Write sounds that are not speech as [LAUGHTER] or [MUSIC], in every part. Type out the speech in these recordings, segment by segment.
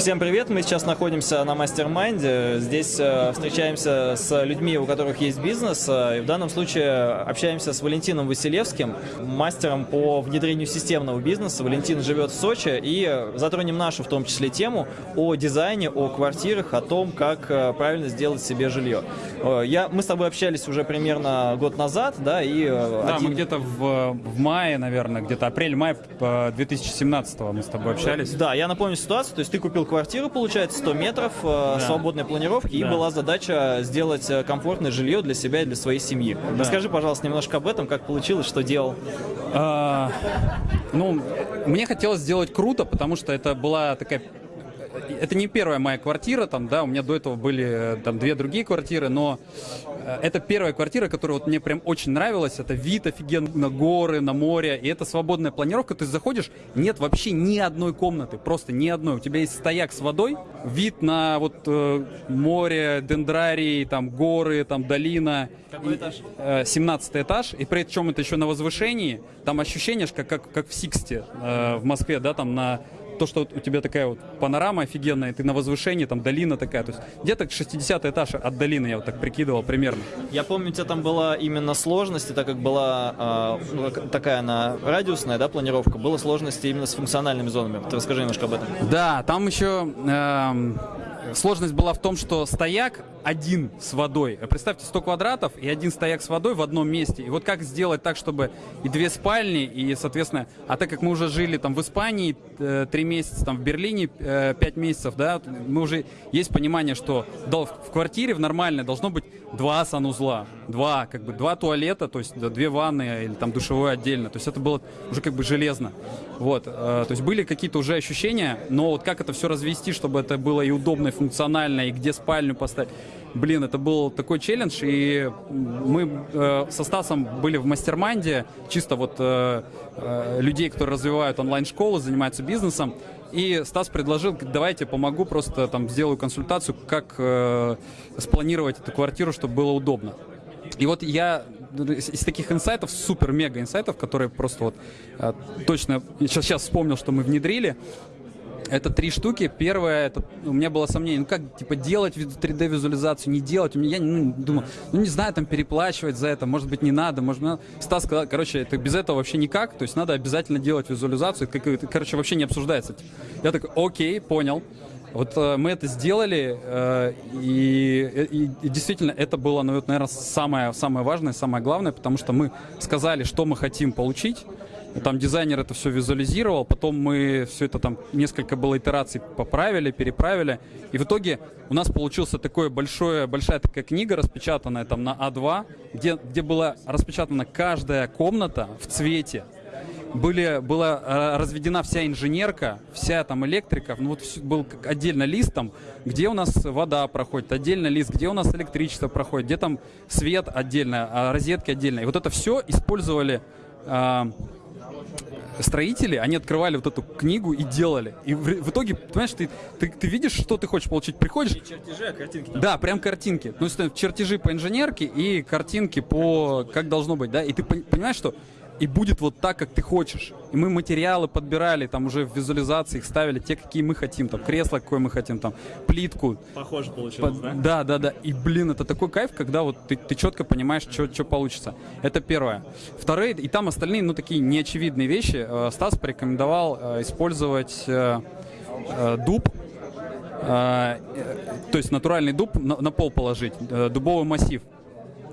Всем привет! Мы сейчас находимся на мастер-майнде. Здесь э, встречаемся с людьми, у которых есть бизнес. Э, и в данном случае общаемся с Валентином Василевским, мастером по внедрению системного бизнеса. Валентин живет в Сочи и затронем нашу в том числе тему о дизайне, о квартирах, о том, как э, правильно сделать себе жилье. Я, мы с тобой общались уже примерно год назад, да, и... Да, один- мы где-то в, в мае, наверное, где-то апрель-май э, 2017 мы с тобой общались. Да, я напомню ситуацию. То есть ты купил квартиру, получается, 100 метров, э, свободной планировки, и Да. была задача сделать э, комфортное жилье для себя и для своей семьи. Расскажи, пожалуйста, немножко об этом, как получилось, что делал. А, ну, мне хотелось сделать круто, потому что это была такая... Это не первая моя квартира, там, да, у меня до этого были э, там две другие квартиры, но это первая квартира, которая вот мне прям очень нравилась. Это вид офигенно на горы, на море, и это свободная планировка. Ты заходишь, нет вообще ни одной комнаты, просто ни одной. У тебя есть стояк с водой, вид на вот э, море, дендрарий, там горы, там долина. Какой И- этаж? э, 17 этаж, и при чем это еще на возвышении, там ощущение, как, как, как в Сиксте э, в Москве, да, там на то, что у тебя такая вот панорама офигенная, ты на возвышении, там долина такая, то есть где-то 60 этаж от долины, я вот так прикидывал примерно. Я помню, у тебя там была именно сложность, так как была э, такая она радиусная, да, планировка, было сложности именно с функциональными зонами. Ты расскажи немножко об этом. Да, там еще эм, сложность была в том, что стояк один с водой. Представьте, 100 квадратов и один стояк с водой в одном месте. И вот как сделать так, чтобы и две спальни, и, соответственно, а так как мы уже жили там в Испании э, три месяца, там в Берлине э, пять месяцев, да, мы уже есть понимание, что в квартире в нормальной должно быть два санузла, два, как бы, два туалета, то есть две ванны или там душевой отдельно. То есть это было уже как бы железно. Вот, э, то есть были какие-то уже ощущения, но вот как это все развести, чтобы это было и удобно, и функционально, и где спальню поставить. Блин, это был такой челлендж, и мы э, со Стасом были в мастер-майнде, чисто вот э, э, людей, которые развивают онлайн-школы, занимаются бизнесом, и Стас предложил, давайте помогу, просто там сделаю консультацию, как э, спланировать эту квартиру, чтобы было удобно. И вот я из таких инсайтов, супер-мега инсайтов, которые просто вот э, точно сейчас, сейчас вспомнил, что мы внедрили, это три штуки. Первое, это у меня было сомнение, ну как типа делать 3D визуализацию, не делать. У меня я ну, думал, ну не знаю, там переплачивать за это, может быть не надо, может надо. Стас сказал, короче, это без этого вообще никак, то есть надо обязательно делать визуализацию, это, короче, вообще не обсуждается. Я такой, окей, понял. Вот э, мы это сделали, э, и, и- и действительно это было, ну, наверное, самое, самое важное, самое главное, потому что мы сказали, что мы хотим получить, там дизайнер это все визуализировал, потом мы все это там несколько было итераций поправили, переправили, и в итоге у нас получился такой большой, большая такая книга распечатанная там на А2, где, где была распечатана каждая комната в цвете, были, была э, разведена вся инженерка, вся там электрика, ну вот был отдельно лист там, где у нас вода проходит, отдельно лист, где у нас электричество проходит, где там свет отдельно, а розетки отдельно. И вот это все использовали а, строители, они открывали вот эту книгу и делали. И в, в итоге, понимаешь, ты, ты, ты видишь, что ты хочешь получить, приходишь, чертежи, а картинки да, прям картинки. Ну, есть, чертежи по инженерке и картинки по как должно быть, да. И ты пон- понимаешь, что и будет вот так, как ты хочешь. И мы материалы подбирали, там уже в визуализации их ставили, те, какие мы хотим, там кресло, какое мы хотим, там плитку. Похоже получилось, По- да, да, да. И, блин, это такой кайф, когда вот ты, ты четко понимаешь, что получится. Это первое. Второе, и там остальные, ну, такие неочевидные вещи. Э, Стас порекомендовал э, использовать э, дуб, то есть натуральный дуб на, на пол положить, дубовый массив.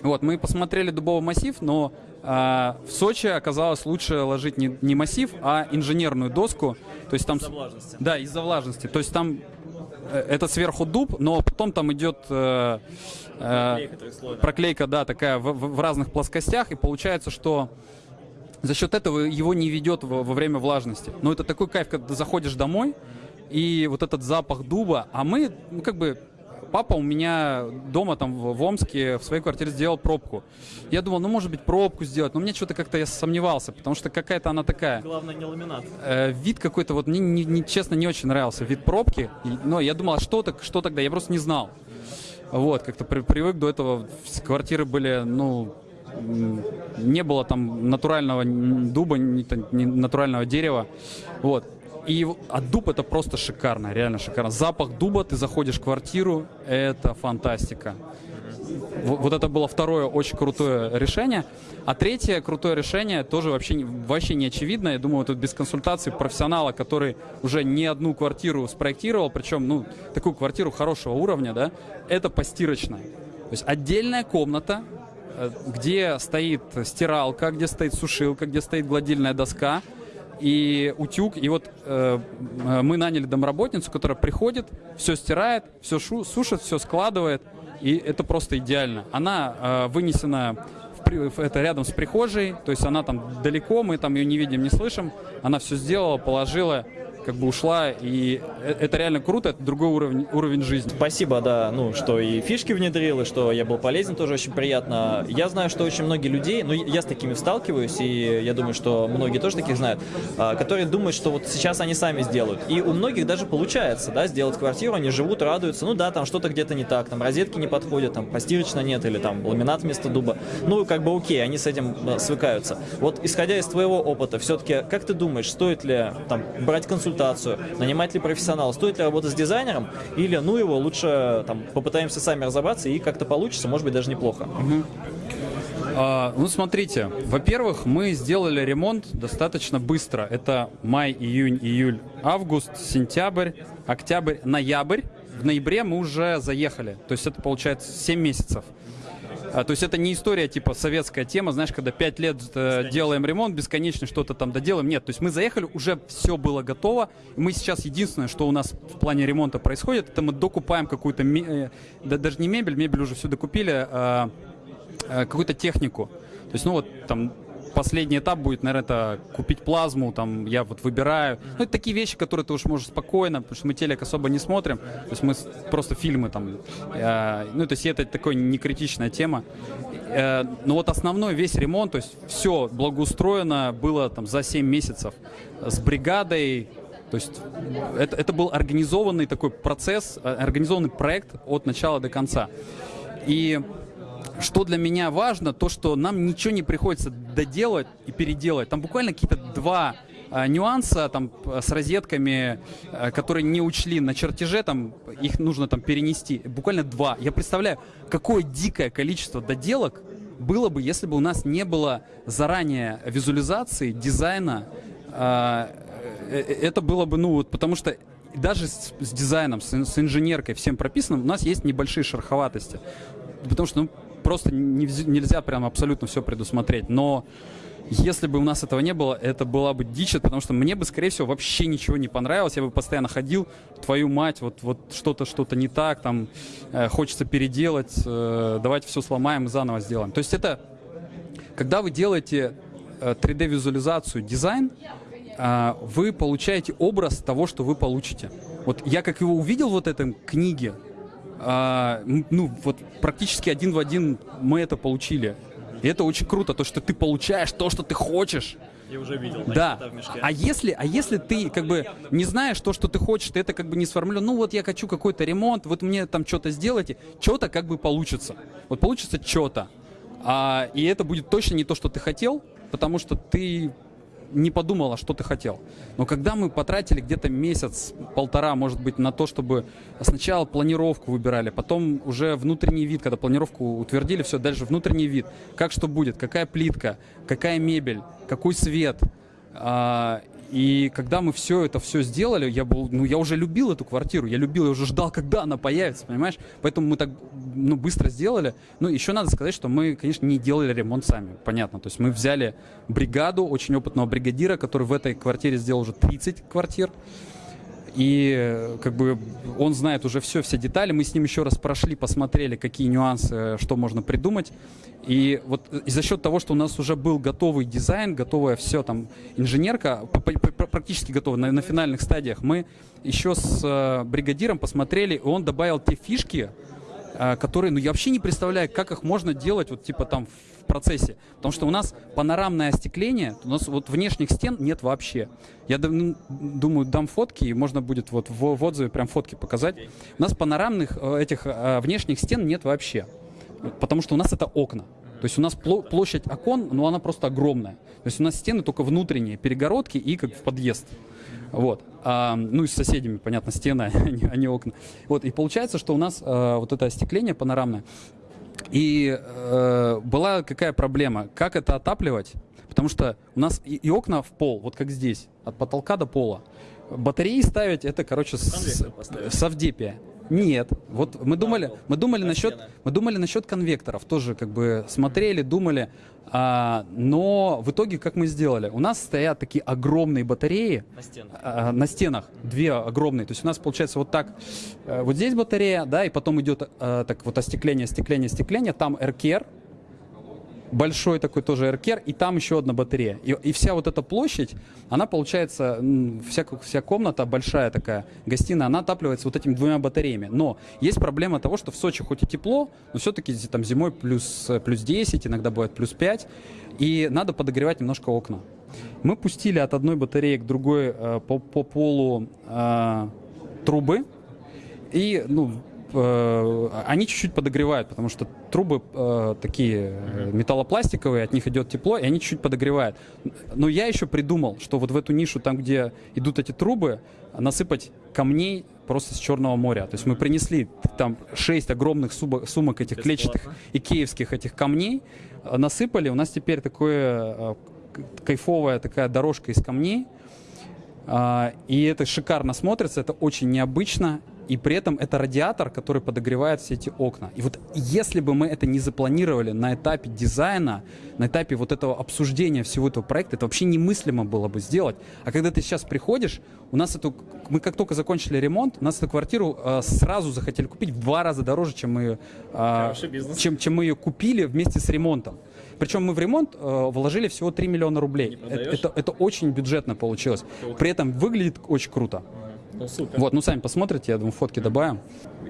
Вот, мы посмотрели дубовый массив, но а, в Сочи оказалось лучше ложить не, не массив, а инженерную доску. То есть там... Из-за влажности. Да, из-за влажности. То есть там э, это сверху дуб, но потом там идет э, э, Проклейка проклейка, да, такая в, в- в разных плоскостях, и получается, что за счет этого его не ведет во, во время влажности. Но это такой кайф, когда ты заходишь домой, и вот этот запах дуба, а мы, ну как бы, папа у меня дома там в, Омске в своей квартире сделал пробку. Я думал, ну может быть пробку сделать, но мне что-то как-то я сомневался, потому что какая-то она такая. Главное, не ламинат. Э, вид какой-то, вот мне, не- не- честно, не очень нравился вид пробки. Но я думал, а что, так, что тогда? Я просто не знал. Вот, как-то при- привык до этого. Квартиры были, ну, не было там натурального дуба, натурального дерева. Вот. И а дуб это просто шикарно, реально шикарно. Запах дуба, ты заходишь в квартиру, это фантастика. Вот это было второе очень крутое решение. А третье крутое решение тоже вообще, вообще не очевидно. Я думаю, тут без консультации профессионала, который уже не одну квартиру спроектировал, причем, ну, такую квартиру хорошего уровня, да, это постирочная. То есть отдельная комната, э, где стоит стиралка, где стоит сушилка, где стоит гладильная доска, и утюг. И вот э, мы наняли домработницу, которая приходит, все стирает, все сушит, все складывает. И это просто идеально. Она э, вынесена в, это рядом с прихожей, то есть она там далеко, мы там ее не видим, не слышим. Она все сделала, положила, как бы ушла, и э, это реально круто, это другой уровень, уровень жизни. Спасибо, да, ну, что и фишки внедрил, и что я был полезен, тоже очень приятно. Я знаю, что очень многие людей, ну, я с такими сталкиваюсь, и я думаю, что многие тоже таких знают, а, которые думают, что вот сейчас они сами сделают. И у многих даже получается, да, сделать квартиру, они живут, радуются, ну да, там что-то где-то не так, там розетки не подходят, там постирочно нет, или там ламинат вместо дуба. Ну, как бы окей, они с этим э, свыкаются. Вот, исходя из твоего опыта, все-таки, как ты думаешь, стоит ли там брать консультацию консультацию, нанимать ли профессионала, стоит ли работать с дизайнером, или ну его лучше там попытаемся сами разобраться и как-то получится, может быть даже неплохо. Угу. А, ну, смотрите, во-первых, мы сделали ремонт достаточно быстро. Это май, июнь, июль, август, сентябрь, октябрь, ноябрь. В ноябре мы уже заехали. То есть это получается 7 месяцев. А, то есть это не история типа советская тема, знаешь, когда пять лет э, делаем ремонт, бесконечно что-то там доделаем. Нет, то есть мы заехали, уже все было готово. Мы сейчас единственное, что у нас в плане ремонта происходит, это мы докупаем какую-то, э, да, даже не мебель, мебель уже все докупили, а, э, какую-то технику. То есть, ну вот там последний этап будет, наверное, это купить плазму, там, я вот выбираю. Ну, это такие вещи, которые ты уж можешь спокойно, потому что мы телек особо не смотрим, то есть мы просто фильмы там, э, ну, то есть это такая некритичная тема. Э, но вот основной весь ремонт, то есть все благоустроено было там за 7 месяцев с бригадой, то есть это, это был организованный такой процесс, э, организованный проект от начала до конца. И что для меня важно, то, что нам ничего не приходится доделать и переделать. Там буквально какие-то два а, нюанса там с розетками, а, которые не учли на чертеже, там их нужно там перенести. Буквально два. Я представляю, какое дикое количество доделок было бы, если бы у нас не было заранее визуализации, дизайна. А, э, э, это было бы, ну вот, потому что даже с, с дизайном, с, с инженеркой, всем прописанным, у нас есть небольшие шероховатости. Потому что, ну, просто нельзя прям абсолютно все предусмотреть. Но если бы у нас этого не было, это была бы дичь, потому что мне бы, скорее всего, вообще ничего не понравилось. Я бы постоянно ходил, твою мать, вот, вот что-то, что-то не так, там, э, хочется переделать, э, давайте все сломаем и заново сделаем. То есть это, когда вы делаете э, 3D-визуализацию, дизайн, э, вы получаете образ того, что вы получите. Вот я как его увидел вот в этой книге, а, ну, вот практически один в один мы это получили. И это очень круто, то, что ты получаешь то, что ты хочешь. Я уже видел. Да. А если, а если ты как бы не знаешь то, что ты хочешь, ты это как бы не сформулировал, ну вот я хочу какой-то ремонт, вот мне там что-то сделайте, что-то как бы получится. Вот получится что-то. А, и это будет точно не то, что ты хотел, потому что ты не подумала, что ты хотел. Но когда мы потратили где-то месяц, полтора, может быть, на то, чтобы сначала планировку выбирали, потом уже внутренний вид, когда планировку утвердили, все, дальше внутренний вид, как что будет, какая плитка, какая мебель, какой свет, а, и когда мы все это все сделали, я был, ну, я уже любил эту квартиру, я любил, я уже ждал, когда она появится, понимаешь? Поэтому мы так, ну, быстро сделали. Ну, еще надо сказать, что мы, конечно, не делали ремонт сами, понятно. То есть мы взяли бригаду, очень опытного бригадира, который в этой квартире сделал уже 30 квартир. И как бы он знает уже все, все детали. Мы с ним еще раз прошли, посмотрели, какие нюансы, что можно придумать. И вот и за счет того, что у нас уже был готовый дизайн, готовое все там, инженерка, практически готова на, на финальных стадиях, мы еще с э, бригадиром посмотрели, и он добавил те фишки, э, которые, ну я вообще не представляю, как их можно делать вот типа там процессе. Потому что у нас панорамное остекление, у нас вот внешних стен нет вообще. Я ну, думаю, дам фотки, и можно будет вот в, в отзыве прям фотки показать. У нас панорамных э, этих э, внешних стен нет вообще. Потому что у нас это окна. То есть у нас площадь окон, но она просто огромная. То есть у нас стены только внутренние, перегородки и как в подъезд. Вот. А, ну и с соседями, понятно, стены, [LAUGHS] а не, а не окна. Вот. И получается, что у нас а, вот это остекление панорамное. И э, была какая проблема? Как это отапливать? Потому что у нас и, и окна в пол, вот как здесь, от потолка до пола. Батареи ставить это, короче, с, совдепия. Нет, вот мы думали, мы думали насчет, мы думали насчет конвекторов, тоже как бы смотрели, думали, а, но в итоге как мы сделали? У нас стоят такие огромные батареи на стенах, а, на стенах. Две огромные, то есть у нас получается вот так, э, вот здесь батарея, да, и потом идет а, так вот остекление, остекление, остекление, там эркер, большой такой тоже эркер, и там еще одна батарея. И, и вся вот эта площадь, она получается, вся, вся комната большая такая, гостиная, она отапливается вот этими двумя батареями. Но есть проблема того, что в Сочи хоть и тепло, но все-таки там зимой плюс, плюс 10, иногда бывает плюс 5, и надо подогревать немножко окна. Мы пустили от одной батареи к другой э, по, по полу э, трубы, и, ну, Э, они чуть-чуть подогревают, потому что трубы э, такие э, металлопластиковые, от них идет тепло, и они чуть-чуть подогревают. Но я еще придумал, что вот в эту нишу, там, где идут эти трубы, насыпать камней просто с Черного моря. То есть мы принесли там 6 огромных сумок этих клетчатых и киевских этих камней, э, насыпали. У нас теперь такое кайфовая такая дорожка из камней. А, и это шикарно смотрится, это очень необычно и при этом это радиатор, который подогревает все эти окна. И вот если бы мы это не запланировали на этапе дизайна, на этапе вот этого обсуждения всего этого проекта, это вообще немыслимо было бы сделать. А когда ты сейчас приходишь, у нас эту, мы как только закончили ремонт, у нас эту квартиру э, сразу захотели купить в два раза дороже, чем мы, э, чем, чем мы ее купили вместе с ремонтом. Причем мы в ремонт э, вложили всего 3 миллиона рублей. Это, это, это очень бюджетно получилось. При этом выглядит очень круто. Ну, супер. Вот, ну сами посмотрите, я думаю, фотки добавим.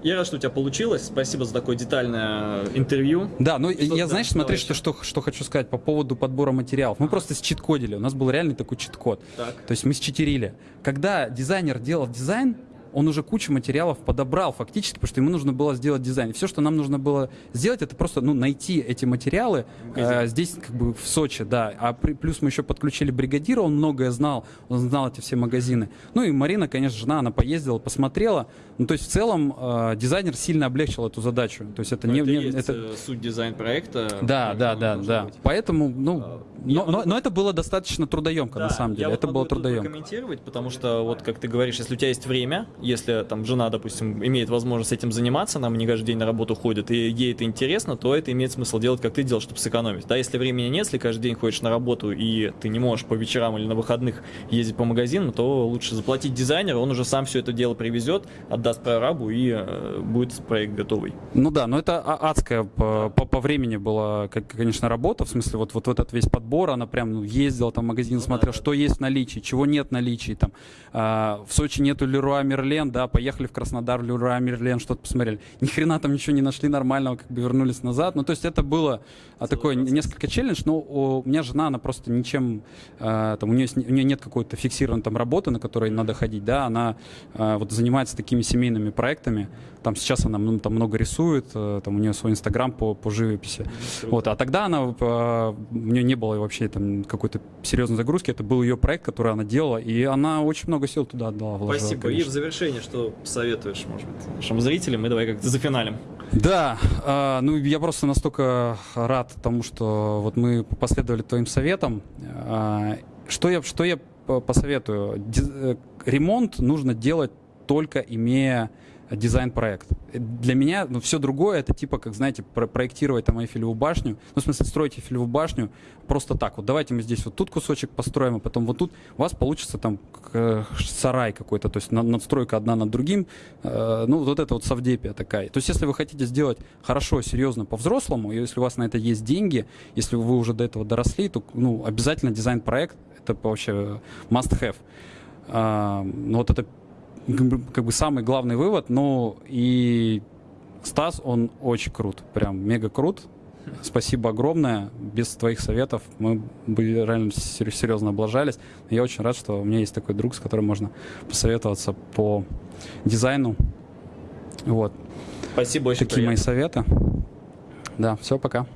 Я рад, что у тебя получилось. Спасибо за такое детальное интервью. Да, ну что я, знаешь, смотри, что, что, что хочу сказать по поводу подбора материалов. Мы просто счит-кодили. У нас был реальный такой чит-код. То есть мы считерили. Когда дизайнер делал дизайн, он уже кучу материалов подобрал фактически, потому что ему нужно было сделать дизайн. Все, что нам нужно было сделать, это просто ну, найти эти материалы э, здесь, как бы в Сочи, да. А при, плюс мы еще подключили бригадира, он многое знал, он знал эти все магазины. Ну и Марина, конечно, жена, она поездила, посмотрела. Ну, то есть в целом э, дизайнер сильно облегчил эту задачу. То есть это но не, это, не есть это суть дизайн-проекта. Да, да, да, да. Быть. Поэтому, ну, а, но, но, но это было достаточно трудоемко да, на самом деле. Я это вот было трудоемко. комментировать, потому что вот как ты говоришь, если у тебя есть время, если там жена, допустим, имеет возможность этим заниматься, нам не каждый день на работу ходит, и ей это интересно, то это имеет смысл делать, как ты делал, чтобы сэкономить. Да, если времени нет, если каждый день ходишь на работу, и ты не можешь по вечерам или на выходных ездить по магазинам, то лучше заплатить дизайнеру, он уже сам все это дело привезет, отдаст прорабу, и э, будет проект готовый. Ну да, но это а, адская по, по, по времени была, конечно, работа, в смысле вот, вот этот весь подбор, она прям ну, ездила там в магазин, ну, смотрел, да, что да. есть в наличии, чего нет в наличии, там, э, в Сочи нету Леруа Мерлен, да, поехали в Краснодар, Люра, Мерлен, что-то посмотрели. Ни хрена там ничего не нашли нормального, как бы вернулись назад. Ну, то есть это было а, такое несколько челлендж, но у меня жена, она просто ничем, э, там, у нее, у нее нет какой-то фиксированной там работы, на которой надо ходить, да, она э, вот занимается такими семейными проектами, там сейчас она ну, там много рисует, э, там у нее свой инстаграм по, по живописи. Вот, а тогда она, э, у нее не было вообще там какой-то серьезной загрузки, это был ее проект, который она делала, и она очень много сил туда отдала. Вложила, Спасибо. Конечно. И в завершение, что посоветуешь, может быть, нашим зрителям, мы давай как-то за финалем. Да, э, ну я просто настолько рад тому, что вот мы последовали твоим советам. Э, что я, что я посоветую? Э, ремонт нужно делать только имея дизайн-проект. Для меня ну, все другое, это типа, как, знаете, про проектировать там Эйфелеву башню, ну, в смысле, строить Эйфелеву башню просто так. Вот давайте мы здесь вот тут кусочек построим, а потом вот тут у вас получится там сарай какой-то, то есть надстройка одна над другим, э, ну, вот это вот совдепия такая. То есть если вы хотите сделать хорошо, серьезно, по-взрослому, и если у вас на это есть деньги, если вы уже до этого доросли, то, ну, обязательно дизайн-проект, это вообще must-have. А, ну, вот это как бы самый главный вывод, ну и Стас, он очень крут, прям мега крут. Спасибо огромное. Без твоих советов мы бы реально серьезно облажались. Я очень рад, что у меня есть такой друг, с которым можно посоветоваться по дизайну. Вот. Спасибо, очень Такие приятно. мои советы. Да, все, пока.